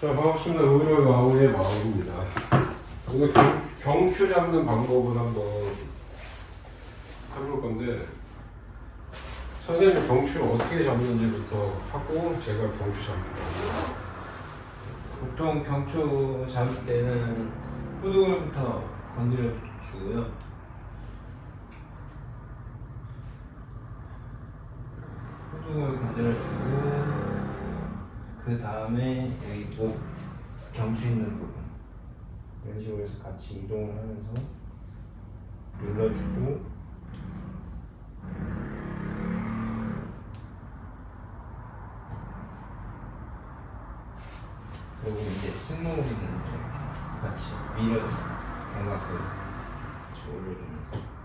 자, 반갑습니다. 의료 와우의 마우입니다. 오늘 경, 경추 잡는 방법을 한번 해볼 건데, 선생님 경추 어떻게 잡는지부터 하고, 제가 경추 잡는다. 보통 경추 잡을 때는 후두근부터 건드려 주고요. 후두근 건드려 주고 그 다음에 여기 목 경추 있는 부분. 이런 식으로 해서 같이 이동을 하면서 눌러주고. 그리고 이제 이렇게 같이 밀어 견갑을 같이 올려주면서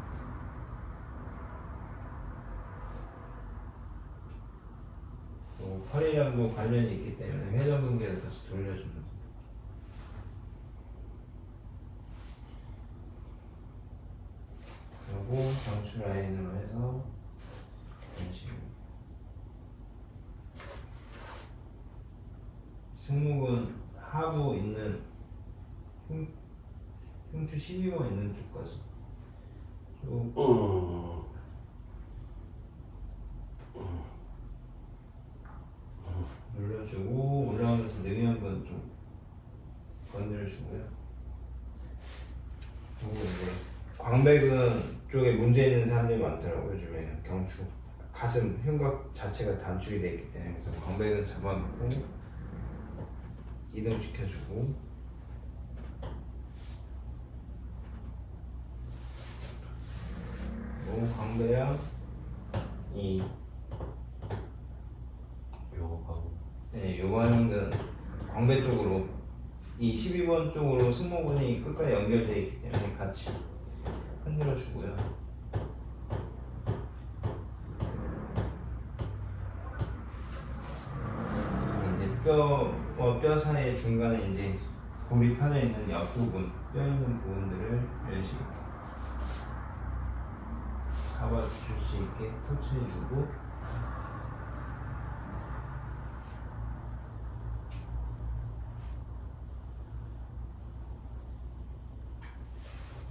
또 허리랑도 관련이 있기 때문에 회전근개를 다시 돌려주면서 그리고 경추 라인으로 해서 이런 식으로 승모근 하부 있는 흉, 흉추 12번 있는 쪽까지. 쭉 음. 눌러주고 올라오면서 능연근 좀 건드려주고요. 그리고 이제 광배근 쪽에 문제 있는 사람들이 많더라고요 요즘에는 경추 가슴 흉곽 자체가 단축이 되어 있기 때문에. 그래서 광배근 잡아놓고 이동시켜주고. 그리고 광배랑 이. 요거 네, 요관은 광배 쪽으로. 이 12번 쪽으로 승모근이 끝까지 연결되어 있기 때문에 같이 흔들어 주고요. 이제 뼈와 뼈 사이 중간에 이제 골이 파져 있는 옆부분, 뼈 있는 부분들을 이런 식으로 잡아줄 수 있게 터치해주고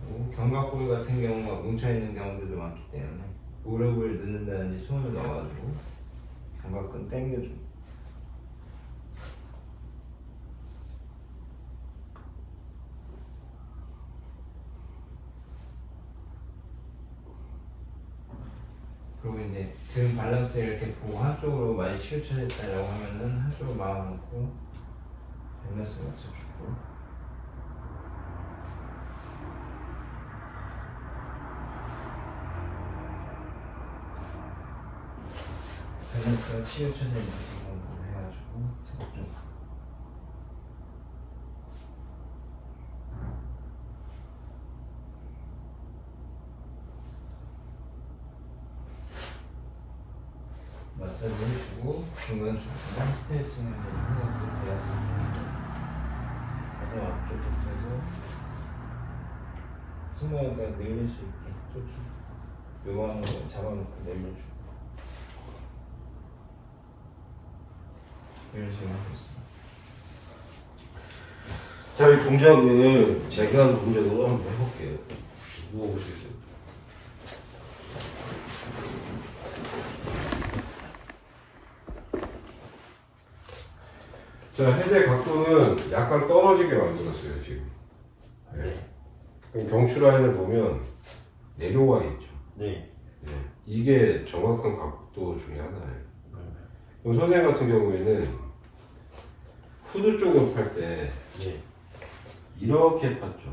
그리고 견갑골 같은 경우가 뭉쳐있는 경우들도 많기 때문에 무릎을 넣는다든지 손을 넣어가지고 견갑근 당겨주고. 그리고 이제 등 밸런스를 이렇게 보고 한쪽으로 많이 치우쳐졌다라고 하면은 한쪽으로 마음 놓고 밸런스 맞춰주고 밸런스가 치우쳐져 있는 부분으로 해가지고 좀 마사지 해주고 중간 중간 스트레칭을 해가지고 대야지 가슴 앞쪽부터 해서 승모가 늘릴 수 있게 쫓주고 요만으로 잡아놓고 내려주고 이런 식으로 하고 있습니다. 자, 이 동작을 제가 한 동작으로 한번 해볼게요. 누워보시겠어요? 자, 헤드의 각도는 약간 떨어지게 만들었어요, 지금. 네. 그럼 경추 라인을 보면 내려와 있죠. 네. 예. 이게 정확한 각도 중에 하나예요. 그럼 선생님 같은 경우에는 후드 쪽을 팔때 네. 이렇게 팠죠.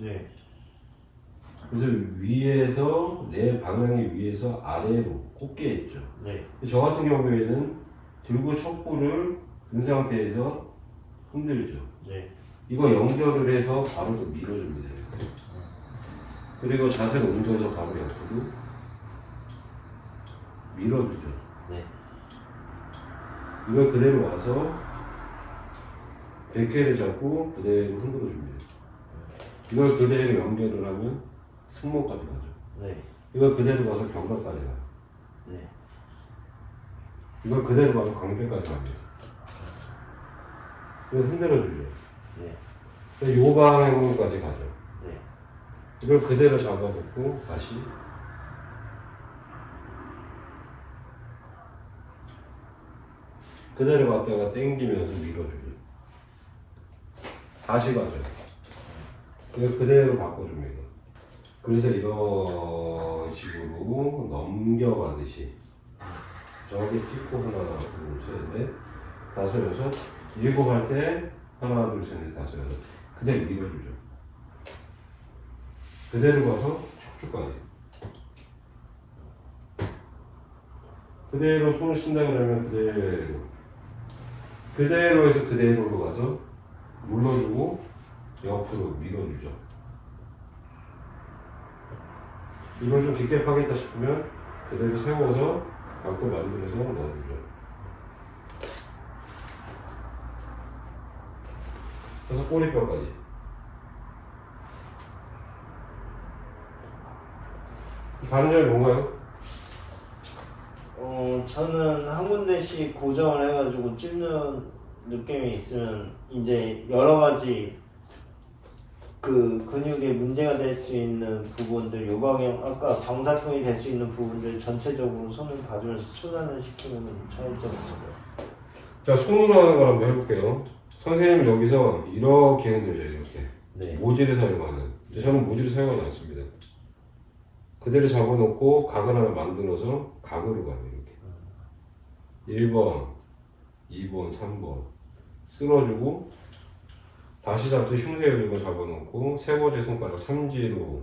네. 그래서 위에서 내 방향이 위에서 아래로 꽂게 했죠. 네. 저 같은 경우에는 들고 척구를 든 상태에서 흔들죠. 네. 이거 연결을 해서 바로 또 밀어줍니다. 그리고 자세를 옮겨서 바로 옆으로 밀어주죠. 네. 이걸 그대로 와서 100개를 잡고 그대로 흔들어 줍니다. 이걸 그대로 연결을 하면 승모까지 가죠. 네. 이걸 그대로 가서 견갑까지 가요. 네. 이걸 그대로 가서 광배까지 갑니다. 그래서 흔들어 주죠. 네. 그래서 요 방향까지 가죠. 네. 이걸 그대로 잡아놓고 다시 그대로 갔다가 당기면서 밀어주죠. 다시 가죠. 이거 그대로 바꿔줍니다. 그래서 이런 식으로 넘겨가듯이 저기 찍고 하나 둘 셋 넷 다섯 여섯 일곱 할 때 하나 둘 셋 넷 다섯 여섯 그대로 밀어주죠. 그대로 가서 척추까지. 그대로 손을 쓴다 그러면 그대로. 그대로 해서 그대로로 가서 눌러주고 옆으로 밀어주죠. 이걸 좀 깊게 파겠다 싶으면 그대로 세워서 감고 만들어서 넣어주죠. 그래서 꼬리뼈까지. 다른 점이 뭔가요? 어, 저는 한 군데씩 고정을 해가지고 찝는 느낌이 있으면 이제 여러 가지 그 근육에 문제가 될 수 있는 부분들 요방형 아까 방사통이 될 수 있는 부분들 전체적으로 손을 봐주면서 순환을 시키면 차이점이 같습니다. 자, 손으로 하는 걸 한번 해볼게요. 선생님 여기서 이렇게 흔들죠, 이렇게. 네. 모지를 사용하는. 저는 모지를 사용하지 않습니다. 그대로 잡아놓고 각을 하나 만들어서 각으로 가요, 이렇게. 1번, 2번, 3번. 쓸어주고, 다시 잡듯 흉쇄 열고 잡아놓고, 세 번째 손가락 삼지로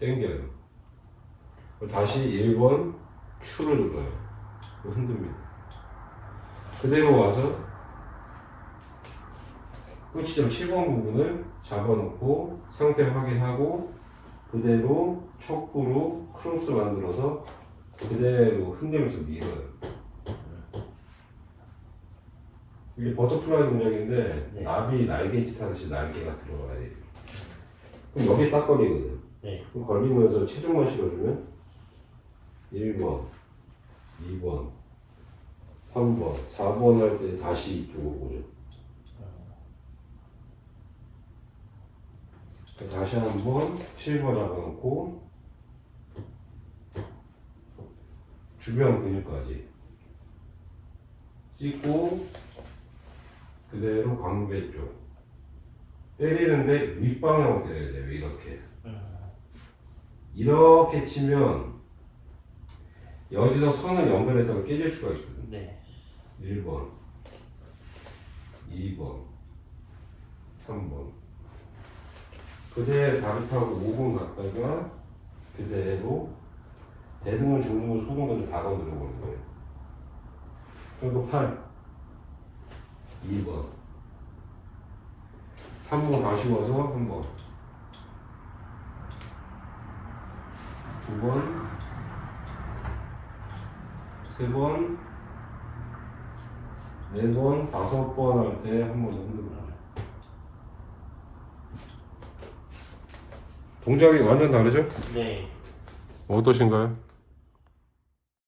당겨요. 다시 1번, 추를 눌러요. 흔듭니다. 그대로 와서 끝이점 7번 부분을 잡아놓고 상태 확인하고 그대로 척구로 크로스 만들어서 그대로 흔들면서 밀어요. 이게 버터플라이 동작인데 네. 나비 날개짓 하듯이 날개가 들어가야 돼요. 그럼 여기 딱 걸리거든. 네. 그럼 걸리면서 체중만 실어주면 1번, 2번, 3번, 4번 할 때 다시 이쪽으로 오죠. 다시 한번 7번 잡아놓고 주변 근육까지 찍고 그대로 광배 쪽. 때리는데 윗방향으로 때려야 돼요 이렇게. 이렇게 치면 여기서 선을 연결했다가 깨질 수가 있거든요. 네. 1번 2번 3번. 그대로 다르타고 5분 갔다가 그대로 대등을 중등을 소등까지 다 건드려 보는 거예요. 그리고 8 2번 3번 다시 와서 한번 2번 3번 4번, 5번 할 때 한 번 더 흔들어 동작이 완전 다르죠? 네. 어떠신가요?